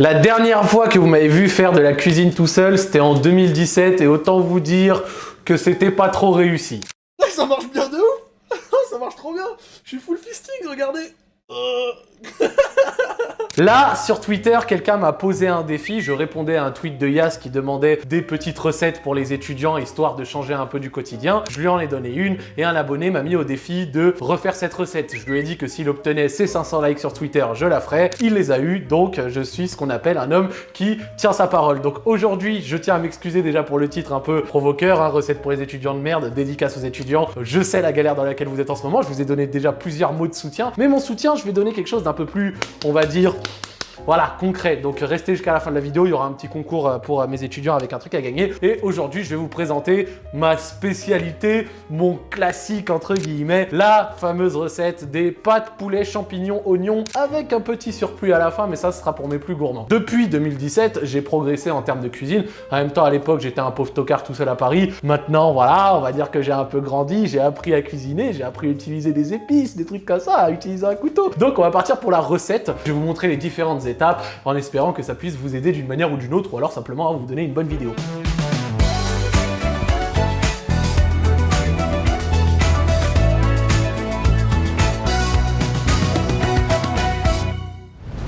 La dernière fois que vous m'avez vu faire de la cuisine tout seul, c'était en 2017 et autant vous dire que c'était pas trop réussi. Ça marche bien de ouf Ça marche trop bien Je suis full fisting, regardez. Là, sur Twitter, quelqu'un m'a posé un défi. Je répondais à un tweet de Yas qui demandait des petites recettes pour les étudiants, histoire de changer un peu du quotidien. Je lui en ai donné une et un abonné m'a mis au défi de refaire cette recette. Je lui ai dit que s'il obtenait ses 500 likes sur Twitter, je la ferais. Il les a eu, donc je suis ce qu'on appelle un homme qui tient sa parole. Donc aujourd'hui, je tiens à m'excuser déjà pour le titre un peu provoqueur, hein, recette pour les étudiants de merde, dédicace aux étudiants. Je sais la galère dans laquelle vous êtes en ce moment, je vous ai donné déjà plusieurs mots de soutien, mais mon soutien, je vais donner quelque chose d'un peu plus, on va dire, voilà, concret. Donc restez jusqu'à la fin de la vidéo, il y aura un petit concours euh, pour euh, mes étudiants avec un truc à gagner. Et aujourd'hui, je vais vous présenter ma spécialité, mon classique entre guillemets, la fameuse recette des pâtes poulet champignons oignons avec un petit surplus à la fin, mais ça, ce sera pour mes plus gourmands. Depuis 2017, j'ai progressé en termes de cuisine. En même temps, à l'époque, j'étais un pauvre tocard tout seul à Paris. Maintenant, voilà, on va dire que j'ai un peu grandi, j'ai appris à cuisiner, j'ai appris à utiliser des épices, des trucs comme ça, à utiliser un couteau. Donc, on va partir pour la recette. Je vais vous montrer les différentes en espérant que ça puisse vous aider d'une manière ou d'une autre ou alors simplement à vous donner une bonne vidéo.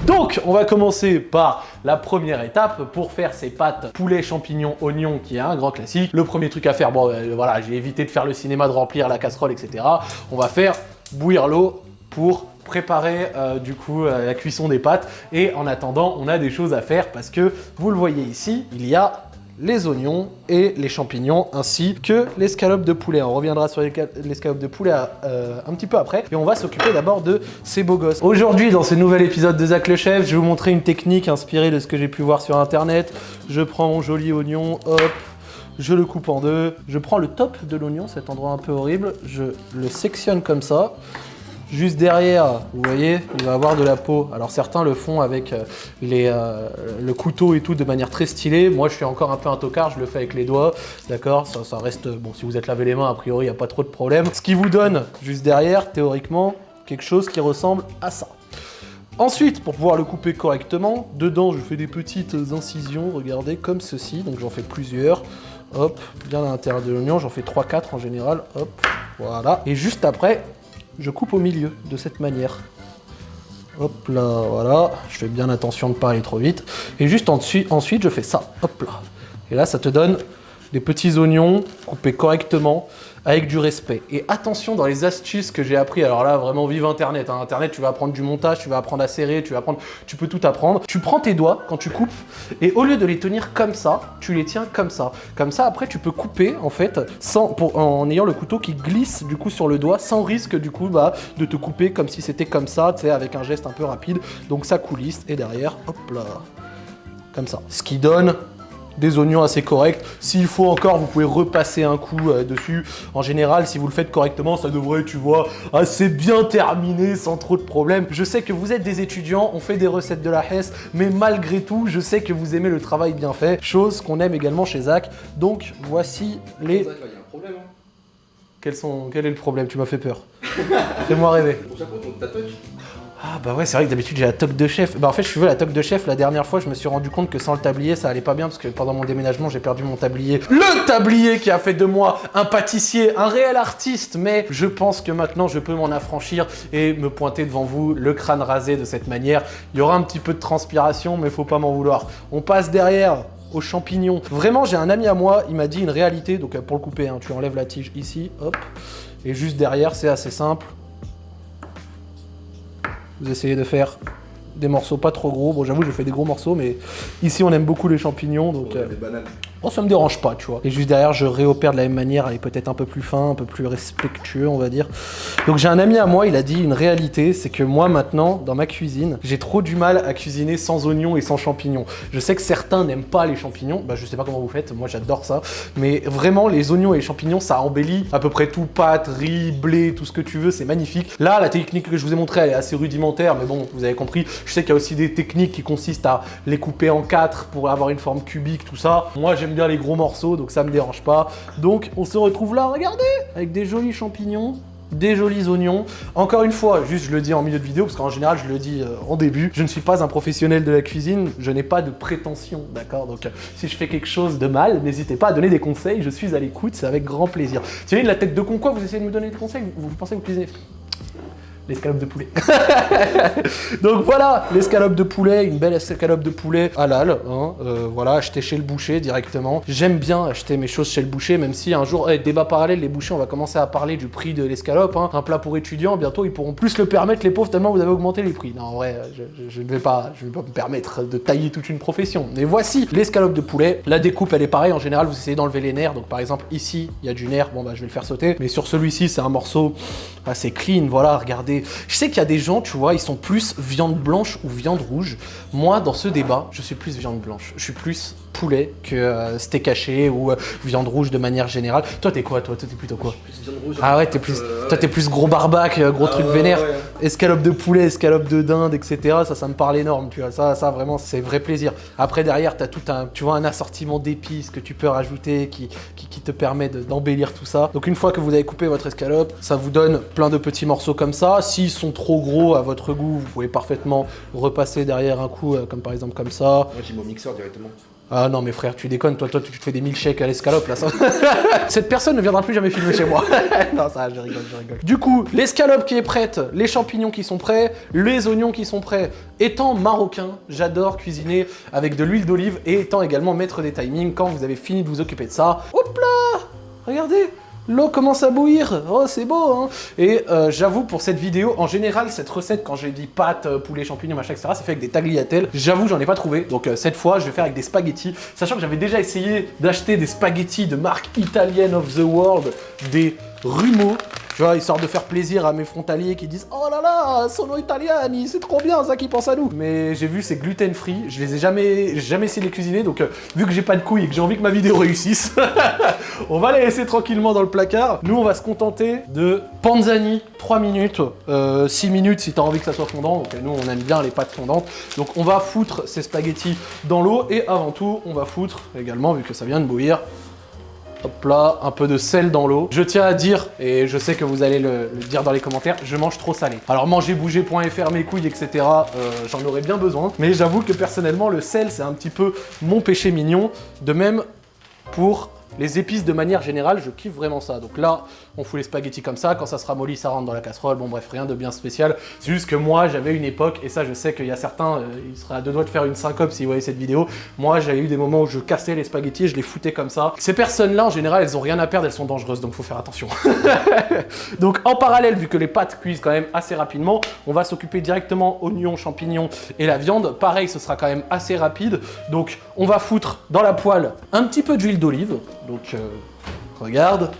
Donc, on va commencer par la première étape pour faire ces pâtes poulet, champignons, oignons, qui est un grand classique. Le premier truc à faire, bon, euh, voilà, j'ai évité de faire le cinéma, de remplir la casserole, etc. On va faire bouillir l'eau pour préparer euh, du coup euh, la cuisson des pâtes et en attendant on a des choses à faire parce que vous le voyez ici il y a les oignons et les champignons ainsi que l'escalope de poulet. On reviendra sur l'escalope de poulet euh, un petit peu après et on va s'occuper d'abord de ces beaux gosses. Aujourd'hui dans ce nouvel épisode de Zach le Chef, je vais vous montrer une technique inspirée de ce que j'ai pu voir sur internet. Je prends mon joli oignon, hop, je le coupe en deux, je prends le top de l'oignon, cet endroit un peu horrible, je le sectionne comme ça, Juste derrière, vous voyez, il va avoir de la peau. Alors certains le font avec euh, euh, le couteau et tout de manière très stylée. Moi, je suis encore un peu un tocard, je le fais avec les doigts. D'accord? Ça, ça reste... Bon, si vous êtes lavé les mains, a priori, il n'y a pas trop de problème. Ce qui vous donne, juste derrière, théoriquement, quelque chose qui ressemble à ça. Ensuite, pour pouvoir le couper correctement, dedans, je fais des petites incisions, regardez, comme ceci. Donc j'en fais plusieurs. Hop, bien à l'intérieur de l'oignon, j'en fais 3-4 en général. Hop, voilà. Et juste après, je coupe au milieu de cette manière. Hop là, voilà. Je fais bien attention de ne pas aller trop vite. Et juste ensuite, je fais ça. Hop là. Et là, ça te donne des petits oignons coupés correctement avec du respect. Et attention dans les astuces que j'ai appris, alors là vraiment vive internet, hein. internet tu vas apprendre du montage, tu vas apprendre à serrer, tu vas apprendre, tu peux tout apprendre. Tu prends tes doigts quand tu coupes et au lieu de les tenir comme ça, tu les tiens comme ça. Comme ça après tu peux couper en fait sans, en ayant le couteau qui glisse du coup sur le doigt sans risque du coup bah, de te couper comme si c'était comme ça, tu sais avec un geste un peu rapide. Donc ça coulisse et derrière, hop là, comme ça. Ce qui donne des oignons assez corrects. S'il faut encore, vous pouvez repasser un coup euh, dessus. En général, si vous le faites correctement, ça devrait, tu vois, assez bien terminé, sans trop de problèmes. Je sais que vous êtes des étudiants, on fait des recettes de la Hesse, mais malgré tout, je sais que vous aimez le travail bien fait, chose qu'on aime également chez Zach. Donc, voici les... Zach, il y a un problème, hein. Quels sont... Quel est le problème? Tu m'as fait peur. Fais-moi rêver. Ah bah ouais, c'est vrai que d'habitude j'ai la toque de chef. Bah en fait, je suis veux la toque de chef, la dernière fois, je me suis rendu compte que sans le tablier, ça allait pas bien parce que pendant mon déménagement, j'ai perdu mon tablier. Le tablier qui a fait de moi un pâtissier, un réel artiste, mais je pense que maintenant, je peux m'en affranchir et me pointer devant vous le crâne rasé de cette manière. Il y aura un petit peu de transpiration, mais faut pas m'en vouloir. On passe derrière aux champignons. Vraiment, j'ai un ami à moi, il m'a dit une réalité, donc euh, pour le couper, hein, tu enlèves la tige ici, hop, et juste derrière, c'est assez simple, vous essayez de faire des morceaux pas trop gros. Bon, j'avoue, je fais des gros morceaux, mais ici, on aime beaucoup les champignons. Donc, euh, Oh, ça me dérange pas, tu vois. Et juste derrière, je réopère de la même manière, elle est peut-être un peu plus fin, un peu plus respectueux, on va dire. Donc j'ai un ami à moi, il a dit une réalité, c'est que moi maintenant, dans ma cuisine, j'ai trop du mal à cuisiner sans oignons et sans champignons. Je sais que certains n'aiment pas les champignons, bah je sais pas comment vous faites, moi j'adore ça, mais vraiment les oignons et les champignons, ça embellit à peu près tout, pâte, riz, blé, tout ce que tu veux, c'est magnifique. Là, la technique que je vous ai montrée, elle est assez rudimentaire, mais bon, vous avez compris. Je sais qu'il y a aussi des techniques qui consistent à les couper en quatre pour avoir une forme cubique, tout ça. Moi, j'aime bien les gros morceaux, donc ça me dérange pas. Donc on se retrouve là, regardez, avec des jolis champignons. des jolis oignons. Encore une fois, juste je le dis en milieu de vidéo, parce qu'en général je le dis euh, en début, je ne suis pas un professionnel de la cuisine, je n'ai pas de prétention, d'accord? Donc euh, si je fais quelque chose de mal, n'hésitez pas à donner des conseils, je suis à l'écoute, c'est avec grand plaisir. Tiens, la tête de con quoi, vous essayez de me donner des conseils? Vous, vous pensez que vous cuisinez? L'escalope de poulet. Donc voilà, l'escalope de poulet, une belle escalope de poulet halal. Hein, euh, voilà, acheter chez le boucher directement. J'aime bien acheter mes choses chez le boucher, même si un jour, débat parallèle, les bouchers, on va commencer à parler du prix de l'escalope. Hein. Un plat pour étudiants, bientôt ils pourront plus le permettre, les pauvres, tellement vous avez augmenté les prix. Non, en vrai, je, ne vais pas, vais pas me permettre de tailler toute une profession. Mais voici l'escalope de poulet. La découpe, elle est pareille. En général, vous essayez d'enlever les nerfs. Donc par exemple, ici, il y a du nerf. Bon, bah je vais le faire sauter. Mais sur celui-ci, c'est un morceau assez clean. Voilà, regardez je sais qu'il y a des gens, tu vois, ils sont plus viande blanche ou viande rouge. Moi, dans ce débat, je suis plus viande blanche. Je suis plus poulet que euh, steak haché ou euh, viande rouge de manière générale. Toi, t'es quoi Toi, t'es plutôt quoi? Ah ouais, t'es plus, euh, toi, t'es plus gros barbac, gros truc ah vénère. Escalope de poulet, escalope de dinde, etc. Ça, ça me parle énorme, tu vois. Ça, ça vraiment, c'est vrai plaisir. Après, derrière, t'as tout un, tu vois, un assortiment d'épices que tu peux rajouter qui, qui, te permet d'embellir tout ça. Donc, une fois que vous avez coupé votre escalope, ça vous donne plein de petits morceaux comme ça. S'ils sont trop gros à votre goût, vous pouvez parfaitement repasser derrière un coup, comme par exemple comme ça. Moi, j'ai mon mixeur directement. Ah non mais frère, tu déconnes, toi, toi tu te fais des milkshakes à l'escalope là. Ça... Cette personne ne viendra plus jamais filmer chez moi. non ça, je rigole, je rigole. Du coup, l'escalope qui est prête, les champignons qui sont prêts, les oignons qui sont prêts. Étant marocain, j'adore cuisiner avec de l'huile d'olive et étant également maître des timings, quand vous avez fini de vous occuper de ça, hop là Regardez L'eau commence à bouillir, oh c'est beau hein Et euh, j'avoue pour cette vidéo, en général cette recette quand j'ai dit pâtes, euh, poulet, champignons, machin, etc. c'est fait avec des tagliatelles. J'avoue j'en ai pas trouvé, donc euh, cette fois je vais faire avec des spaghettis. Sachant que j'avais déjà essayé d'acheter des spaghettis de marque italienne of the world, des Rumo, tu vois, histoire de faire plaisir à mes frontaliers qui disent « Oh là là, sono italiani, c'est trop bien ça qui pense à nous !» Mais j'ai vu, c'est gluten free, je les ai jamais, jamais essayé de les cuisiner, donc euh, vu que j'ai pas de couilles et que j'ai envie que ma vidéo réussisse, on va les laisser tranquillement dans le placard. Nous, on va se contenter de panzani, 3 minutes, 6 euh, minutes si t'as envie que ça soit fondant, donc nous, on aime bien les pâtes fondantes. Donc on va foutre ces spaghettis dans l'eau, et avant tout, on va foutre également, vu que ça vient de bouillir, Hop là, un peu de sel dans l'eau. Je tiens à dire, et je sais que vous allez le, dire dans les commentaires, je mange trop salé. Alors mangerbouger.fr, mes couilles, etc., euh, j'en aurais bien besoin. Mais j'avoue que personnellement, le sel, c'est un petit peu mon péché mignon. De même pour les épices, de manière générale, je kiffe vraiment ça. Donc là, on fout les spaghettis comme ça, quand ça sera molli, ça rentre dans la casserole. Bon bref, rien de bien spécial. C'est juste que moi, j'avais une époque, et ça je sais qu'il y a certains, euh, ils seraient à deux doigts de faire une syncope s'ils voyaient cette vidéo. Moi, j'avais eu des moments où je cassais les spaghettis et je les foutais comme ça. Ces personnes-là, en général, elles ont rien à perdre, elles sont dangereuses, donc faut faire attention. donc en parallèle, vu que les pâtes cuisent quand même assez rapidement, on va s'occuper directement oignons, champignons et la viande. Pareil, ce sera quand même assez rapide. Donc on va foutre dans la poêle un petit peu d'huile d'olive. Donc, euh, regarde,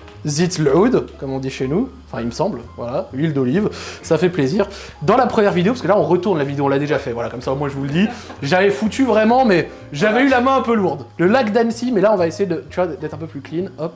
load, comme on dit chez nous. Enfin, il me semble, voilà, huile d'olive, ça fait plaisir. Dans la première vidéo, parce que là, on retourne la vidéo, on l'a déjà fait, voilà, comme ça, moi, je vous le dis. J'avais foutu vraiment, mais j'avais eu la main un peu lourde. Le lac d'Annecy, mais là, on va essayer de, tu vois, d'être un peu plus clean, hop.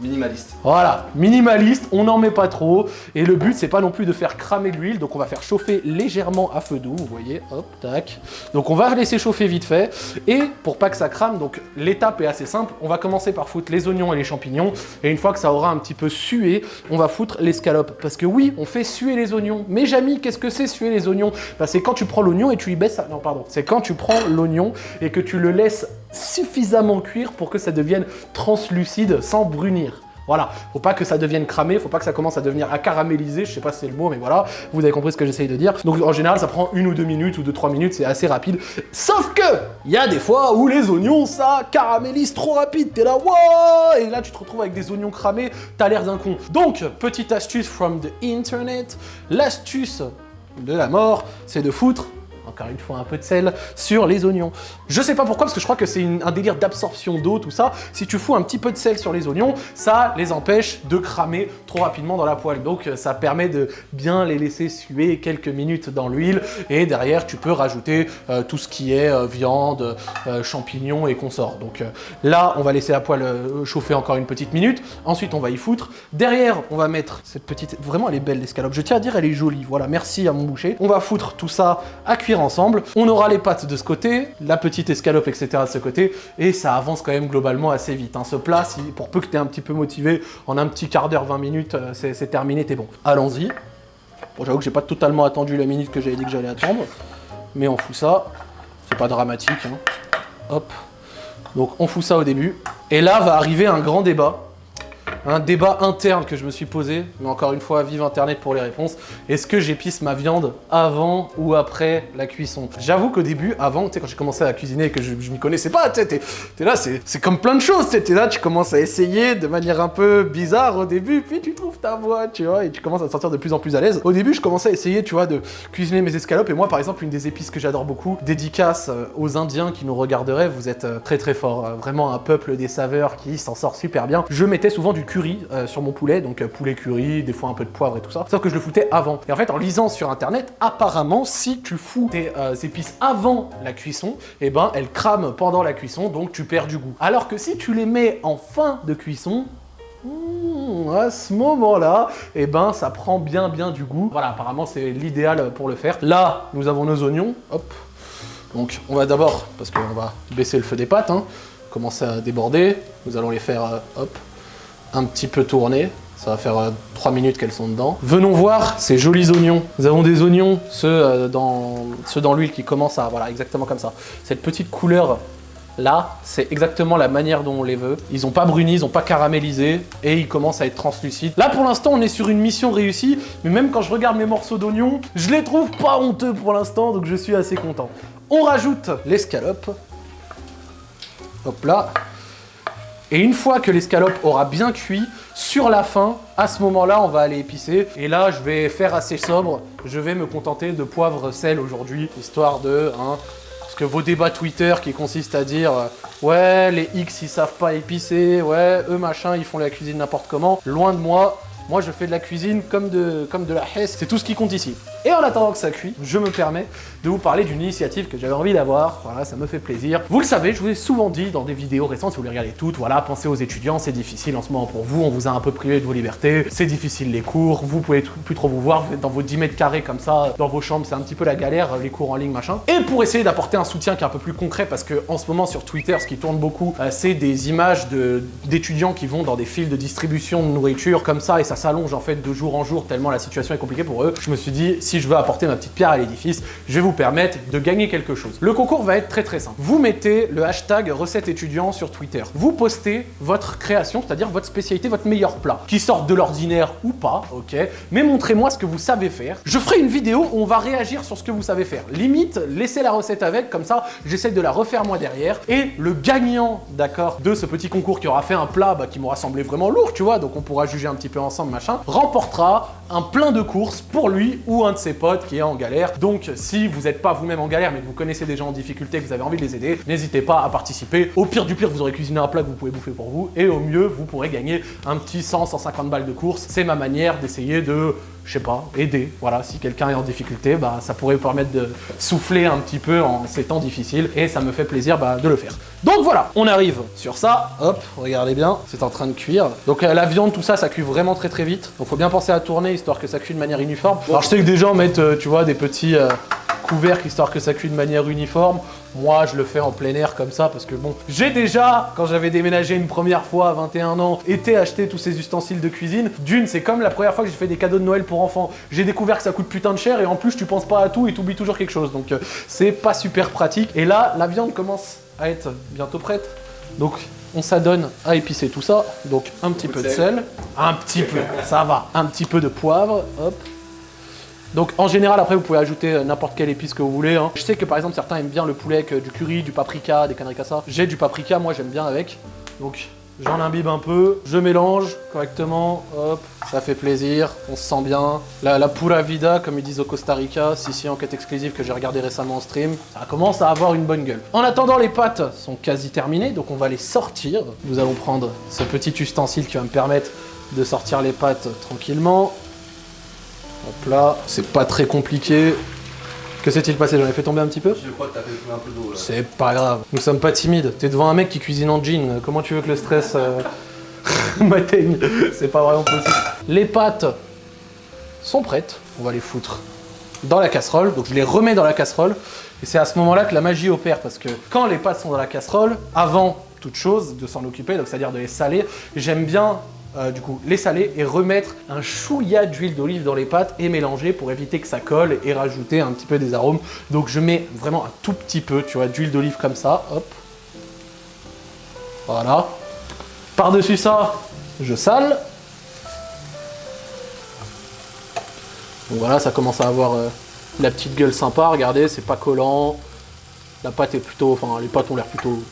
Minimaliste. Voilà, minimaliste, on n'en met pas trop. Et le but, c'est pas non plus de faire cramer l'huile, donc on va faire chauffer légèrement à feu doux, vous voyez, hop, tac. Donc on va laisser chauffer vite fait. Et pour pas que ça crame, donc l'étape est assez simple, on va commencer par foutre les oignons et les champignons. Et une fois que ça aura un petit peu sué, on va foutre l'escalope. Parce que oui, on fait suer les oignons. Mais Jamy, qu'est-ce que c'est suer les oignons? Bah, C'est quand tu prends l'oignon et tu y baisses... Non, pardon. C'est quand tu prends l'oignon et que tu le laisses suffisamment cuire pour que ça devienne translucide sans brunir. Voilà, faut pas que ça devienne cramé, faut pas que ça commence à devenir à caraméliser, je sais pas si c'est le mot, mais voilà, vous avez compris ce que j'essaye de dire. Donc en général, ça prend une ou deux minutes ou deux, trois minutes, c'est assez rapide. Sauf que, il y a des fois où les oignons, ça caramélise trop rapide, t'es là, wow Et là, tu te retrouves avec des oignons cramés, t'as l'air d'un con. Donc, petite astuce from the internet, l'astuce de la mort, c'est de foutre encore une fois un peu de sel, sur les oignons. Je sais pas pourquoi, parce que je crois que c'est un délire d'absorption d'eau, tout ça. Si tu fous un petit peu de sel sur les oignons, ça les empêche de cramer trop rapidement dans la poêle. Donc euh, ça permet de bien les laisser suer quelques minutes dans l'huile. Et derrière, tu peux rajouter euh, tout ce qui est euh, viande, champignons et consorts. Donc là, on va laisser la poêle chauffer encore une petite minute. Ensuite, on va y foutre. Derrière, on va mettre cette petite... Vraiment, elle est belle l'escalope. Je tiens à dire, elle est jolie. Voilà, merci à mon boucher. On va foutre tout ça à cuire On aura les pâtes de ce côté, la petite escalope, etc. de ce côté, et ça avance quand même globalement assez vite. hein. Ce plat, si, pour peu que tu un petit peu motivé, en un petit quart d'heure, 20 minutes, euh, c'est c'est terminé, t'es bon. Allons-y. Bon, j'avoue que j'ai pas totalement attendu la minute que j'avais dit que j'allais attendre, mais on fout ça. C'est pas dramatique. hein. Hop. Donc on fout ça au début. Et là va arriver un grand débat. Un débat interne que je me suis posé, mais encore une fois, vive Internet pour les réponses. Est-ce que j'épice ma viande avant ou après la cuisson? J'avoue qu'au début, avant, tu sais, quand j'ai commencé à cuisiner et que je, je m'y connaissais pas, tu sais, là, c'est comme plein de choses, tu t'es là, tu commences à essayer de manière un peu bizarre au début, puis tu trouves ta voix, tu vois, et tu commences à te sentir de plus en plus à l'aise. Au début, je commençais à essayer, tu vois, de cuisiner mes escalopes, et moi, par exemple, une des épices que j'adore beaucoup, dédicace euh, aux Indiens qui nous regarderaient, vous êtes euh, très très fort, euh, vraiment un peuple des saveurs qui s'en sort super bien. Je mettais souvent du curry euh, sur mon poulet, donc euh, poulet curry, des fois un peu de poivre et tout ça, sauf que je le foutais avant. Et en fait, en lisant sur internet, apparemment, si tu fous tes euh, épices avant la cuisson, et ben elles crament pendant la cuisson, donc tu perds du goût. Alors que si tu les mets en fin de cuisson, Mmh, à ce moment-là, eh ben, ça prend bien bien du goût. Voilà, apparemment, c'est l'idéal pour le faire. Là, nous avons nos oignons. Hop. Donc, on va d'abord, parce qu'on va baisser le feu des pâtes, hein, commencer à déborder. Nous allons les faire, hop, un petit peu tourner. Ça va faire 3 minutes qu'elles sont dedans. Venons voir ces jolis oignons. Nous avons des oignons, ceux euh, dans, ceux dans l'huile qui commencent à... Voilà, exactement comme ça. Cette petite couleur Là, c'est exactement la manière dont on les veut. Ils n'ont pas bruni, ils n'ont pas caramélisé et ils commencent à être translucides. Là, pour l'instant, on est sur une mission réussie, mais même quand je regarde mes morceaux d'oignon, je les trouve pas honteux pour l'instant, donc je suis assez content. On rajoute l'escalope. Hop là. Et une fois que l'escalope aura bien cuit, sur la fin, à ce moment-là, on va aller épicer. Et là, je vais faire assez sobre. Je vais me contenter de poivre sel aujourd'hui, histoire de... hein, parce que vos débats Twitter qui consistent à dire euh, ouais les X ils savent pas épicer, ouais eux machin ils font la cuisine n'importe comment, loin de moi, moi je fais de la cuisine comme de, comme de la hesse, c'est tout ce qui compte ici. Et en attendant que ça cuit, je me permets de vous parler d'une initiative que j'avais envie d'avoir, voilà ça me fait plaisir. Vous le savez, je vous ai souvent dit dans des vidéos récentes, si vous les regardez toutes, voilà, pensez aux étudiants, c'est difficile en ce moment pour vous, on vous a un peu privé de vos libertés, c'est difficile les cours, vous pouvez plus trop vous voir, vous êtes dans vos 10 mètres carrés comme ça, dans vos chambres, c'est un petit peu la galère, les cours en ligne machin. Et pour essayer d'apporter un soutien qui est un peu plus concret, parce que en ce moment sur Twitter, ce qui tourne beaucoup, euh, c'est des images d'étudiants qui vont dans des files de distribution de nourriture comme ça, et ça s'allonge en fait de jour en jour tellement la situation est compliquée pour eux. Je me suis dit, si je veux apporter ma petite pierre à l'édifice, je vais vous permettre de gagner quelque chose. Le concours va être très très simple. Vous mettez le hashtag recette étudiant sur Twitter. Vous postez votre création, c'est-à-dire votre spécialité, votre meilleur plat, qui sorte de l'ordinaire ou pas, ok, mais montrez-moi ce que vous savez faire. Je ferai une vidéo où on va réagir sur ce que vous savez faire. Limite, laissez la recette avec, comme ça, j'essaie de la refaire moi derrière. Et le gagnant, d'accord, de ce petit concours qui aura fait un plat bah, qui m'aura semblé vraiment lourd, tu vois, donc on pourra juger un petit peu ensemble, machin, remportera un plein de courses pour lui ou un de ses potes qui est en galère. Donc si vous n'êtes pas vous-même en galère, mais que vous connaissez des gens en difficulté, que vous avez envie de les aider, n'hésitez pas à participer. Au pire du pire, vous aurez cuisiné un plat que vous pouvez bouffer pour vous, et au mieux, vous pourrez gagner un petit 100-150 balles de course. C'est ma manière d'essayer de je sais pas, aider. Voilà, si quelqu'un est en difficulté, bah, ça pourrait vous permettre de souffler un petit peu en ces temps difficiles et ça me fait plaisir bah, de le faire. Donc voilà, on arrive sur ça. Hop, regardez bien, c'est en train de cuire. Donc euh, la viande, tout ça, ça cuit vraiment très très vite. Donc faut bien penser à tourner histoire que ça cuit de manière uniforme. Alors je sais que des gens mettent, euh, tu vois, des petits euh, couvercles histoire que ça cuit de manière uniforme. Moi, je le fais en plein air comme ça parce que bon, j'ai déjà, quand j'avais déménagé une première fois à 21 ans, été acheter tous ces ustensiles de cuisine. D'une, c'est comme la première fois que j'ai fait des cadeaux de Noël pour enfants. J'ai découvert que ça coûte putain de cher et en plus, tu penses pas à tout et t'oublies toujours quelque chose. Donc, euh, c'est pas super pratique. Et là, la viande commence à être bientôt prête. Donc, on s'adonne à épicer tout ça. Donc, un petit peu de sel. Un petit peu, ça va. Un petit peu de poivre, hop. Donc en général, après, vous pouvez ajouter euh, n'importe quelle épice que vous voulez. hein. Je sais que par exemple, certains aiment bien le poulet avec euh, du curry, du paprika, des conneries comme ça. J'ai du paprika, moi j'aime bien avec. Donc j'en imbibe un peu, je mélange correctement, hop, ça fait plaisir, on se sent bien. La, la pura vida, comme ils disent au Costa Rica, si si enquête exclusive que j'ai regardé récemment en stream, ça commence à avoir une bonne gueule. En attendant, les pâtes sont quasi terminées, donc on va les sortir. Nous allons prendre ce petit ustensile qui va me permettre de sortir les pâtes tranquillement. Là, c'est pas très compliqué. Que s'est-il passé? J'en ai fait tomber un petit peu? Je crois que t'as fait un peu d'eau là. C'est pas grave. Nous sommes pas timides. T'es devant un mec qui cuisine en jean. Comment tu veux que le stress euh, m'atteigne? C'est pas vraiment possible. Les pâtes sont prêtes. On va les foutre dans la casserole. Donc je les remets dans la casserole. Et c'est à ce moment-là que la magie opère. Parce que quand les pâtes sont dans la casserole, avant toute chose de s'en occuper, donc c'est-à-dire de les saler, j'aime bien euh, du coup les saler et remettre un chouïa d'huile d'olive dans les pâtes et mélanger pour éviter que ça colle et rajouter un petit peu des arômes. Donc je mets vraiment un tout petit peu, tu vois, d'huile d'olive comme ça, hop. Voilà. Par-dessus ça, je sale. Donc voilà, ça commence à avoir euh, la petite gueule sympa, regardez, c'est pas collant. La pâte est plutôt, enfin les pâtes ont l'air plutôt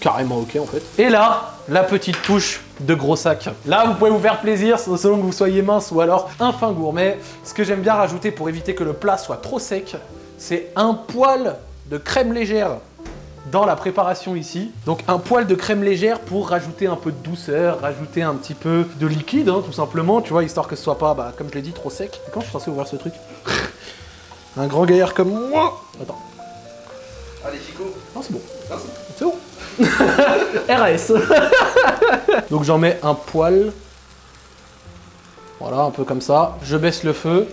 carrément ok en fait. Et là, la petite touche de gros sac. Là, vous pouvez vous faire plaisir selon que vous soyez mince ou alors un fin gourmet. Ce que j'aime bien rajouter pour éviter que le plat soit trop sec, c'est un poil de crème légère dans la préparation ici. Donc un poil de crème légère pour rajouter un peu de douceur, rajouter un petit peu de liquide, hein, tout simplement, tu vois, histoire que ce soit pas, bah, comme je l'ai dit, trop sec. Et quand je suis censé ouvrir ce truc? Un grand gaillard comme moi Attends. Allez, Chico. Non, c'est bon. C'est bon. RS. Donc j'en mets un poil. Voilà, un peu comme ça. Je baisse le feu.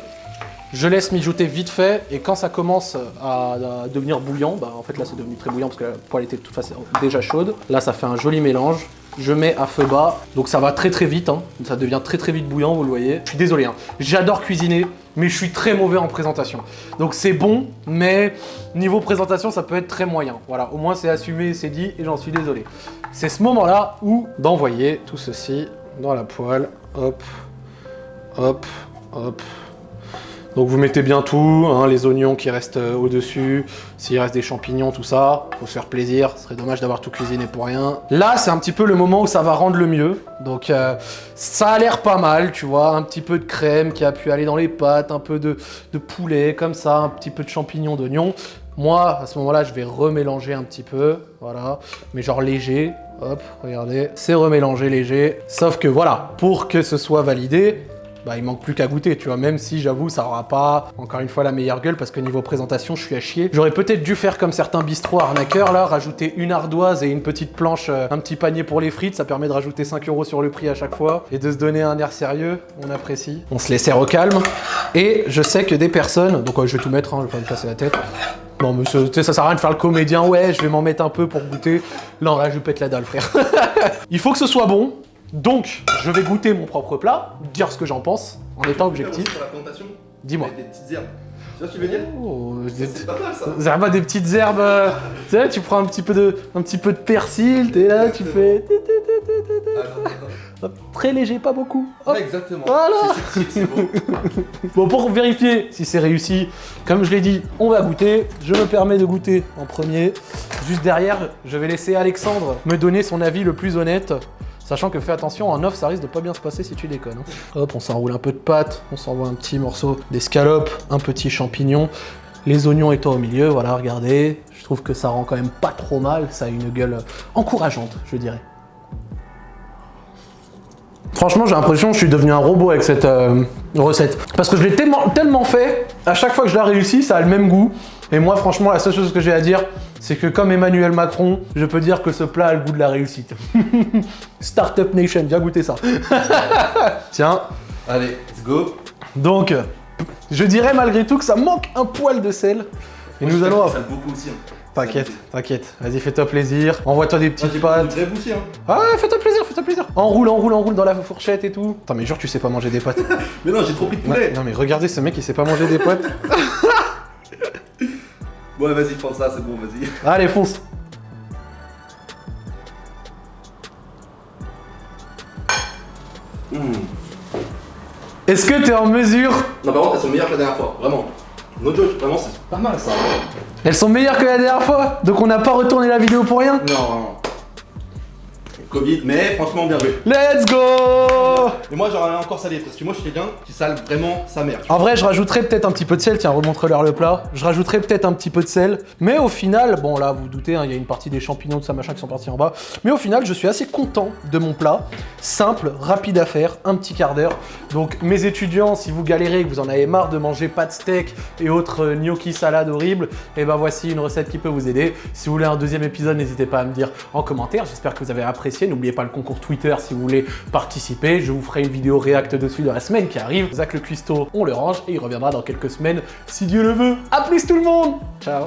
Je laisse mijoter vite fait et quand ça commence à, devenir bouillant, bah en fait là c'est devenu très bouillant parce que la poêle était de toute façon déjà chaude. Là ça fait un joli mélange. Je mets à feu bas, donc ça va très très vite, hein. ça devient très très vite bouillant, vous le voyez. Je suis désolé, hein. j'adore cuisiner, mais je suis très mauvais en présentation. Donc c'est bon, mais niveau présentation ça peut être très moyen. Voilà, au moins c'est assumé, c'est dit et j'en suis désolé. C'est ce moment-là où d'envoyer tout ceci dans la poêle, hop, hop, hop, donc vous mettez bien tout, hein, les oignons qui restent euh, au-dessus, s'il reste des champignons, tout ça, faut se faire plaisir, ce serait dommage d'avoir tout cuisiné pour rien. Là, c'est un petit peu le moment où ça va rendre le mieux, donc euh, ça a l'air pas mal, tu vois, un petit peu de crème qui a pu aller dans les pâtes, un peu de, poulet, comme ça, un petit peu de champignons, d'oignons. Moi, à ce moment-là, je vais remélanger un petit peu, voilà, mais genre léger, hop, regardez, c'est remélangé léger, sauf que voilà, pour que ce soit validé, bah, il manque plus qu'à goûter, tu vois, même si j'avoue ça aura pas encore une fois la meilleure gueule parce que niveau présentation je suis à chier. J'aurais peut-être dû faire comme certains bistrots arnaqueurs là, rajouter une ardoise et une petite planche, euh, un petit panier pour les frites, ça permet de rajouter 5 euros sur le prix à chaque fois et de se donner un air sérieux, on apprécie. On se les sert au calme et je sais que des personnes, donc je vais tout mettre, hein, je vais pas me casser la tête, non, mais ça, ça sert à rien de faire le comédien, ouais, je vais m'en mettre un peu pour goûter. Non, là, je pète la dalle, frère. Il faut que ce soit bon, donc, je vais goûter mon propre plat, dire ce que j'en pense, en étant objectif. Pour la présentation, Dis-moi. Des petites herbes. Tu vois ce que je veux dire Oh, des, C'est pas mal ça. des petites herbes. euh, tu sais, tu prends un petit peu de, un petit peu de persil, t'es là, tu fais hop, très léger, pas beaucoup. Hop. Exactement. Voilà. C'est. Bon, pour vérifier si c'est réussi, comme je l'ai dit, on va goûter. Je me permets de goûter en premier. Juste derrière, je vais laisser Alexandre me donner son avis le plus honnête. Sachant que fais attention, en off, ça risque de pas bien se passer si tu déconnes. hein. Hop, on s'enroule un peu de pâte, on s'envoie un petit morceau d'escalope, un petit champignon, les oignons étant au milieu, voilà, regardez. Je trouve que ça rend quand même pas trop mal, ça a une gueule encourageante, je dirais. Franchement, j'ai l'impression que je suis devenu un robot avec cette euh, recette. Parce que je l'ai tellement, tellement fait, à chaque fois que je la réussis, ça a le même goût. Et moi, franchement, la seule chose que j'ai à dire, c'est que comme Emmanuel Macron, je peux dire que ce plat a le goût de la réussite. Startup Nation, viens goûter ça. Tiens, Allez, let's go. donc, je dirais malgré tout que ça manque un poil de sel. Et Moi, nous allons... Ça beaucoup aussi. hein. T'inquiète, t'inquiète. Vas-y, fais-toi plaisir. Envoie-toi des petites pâtes. bouchées, hein. Ah ouais, fais-toi plaisir, fais-toi plaisir. Enroule, enroule, enroule dans la fourchette et tout. Attends, mais jure, tu sais pas manger des pâtes. Mais non, j'ai trop pris de poulet. non, mais regardez ce mec, il sait pas manger des pâtes. Ouais, vas-y, prends ça, c'est bon, vas-y. Allez, fonce. Mmh. Est-ce que t'es en mesure? Non, par contre, elles sont meilleures que la dernière fois, vraiment. No joke, vraiment, c'est pas mal ça. Elles sont meilleures que la dernière fois? Donc on n'a pas retourné la vidéo pour rien? Non, non. Covid, mais franchement, bien joué. Let's go Et moi, j'aurais encore salé, parce que moi, je suis quelqu'un qui sale vraiment sa mère. En vrai, je rajouterais peut-être un petit peu de sel. Tiens, remontre-leur le plat. Je rajouterais peut-être un petit peu de sel. Mais au final, bon là, vous vous doutez, hein, il y a une partie des champignons de ça machin qui sont partis en bas. Mais au final, je suis assez content de mon plat. Simple, rapide à faire, un petit quart d'heure. Donc mes étudiants, si vous galérez, que vous en avez marre de manger pas de steak et autres euh, gnocchi salade horribles, et ben voici une recette qui peut vous aider. Si vous voulez un deuxième épisode, n'hésitez pas à me dire en commentaire. J'espère que vous avez apprécié. N'oubliez pas le concours Twitter si vous voulez participer. Je vous ferai une vidéo réacte dessus dans la semaine qui arrive. Zach le cuistot, on le range et il reviendra dans quelques semaines si Dieu le veut. A plus tout le monde Ciao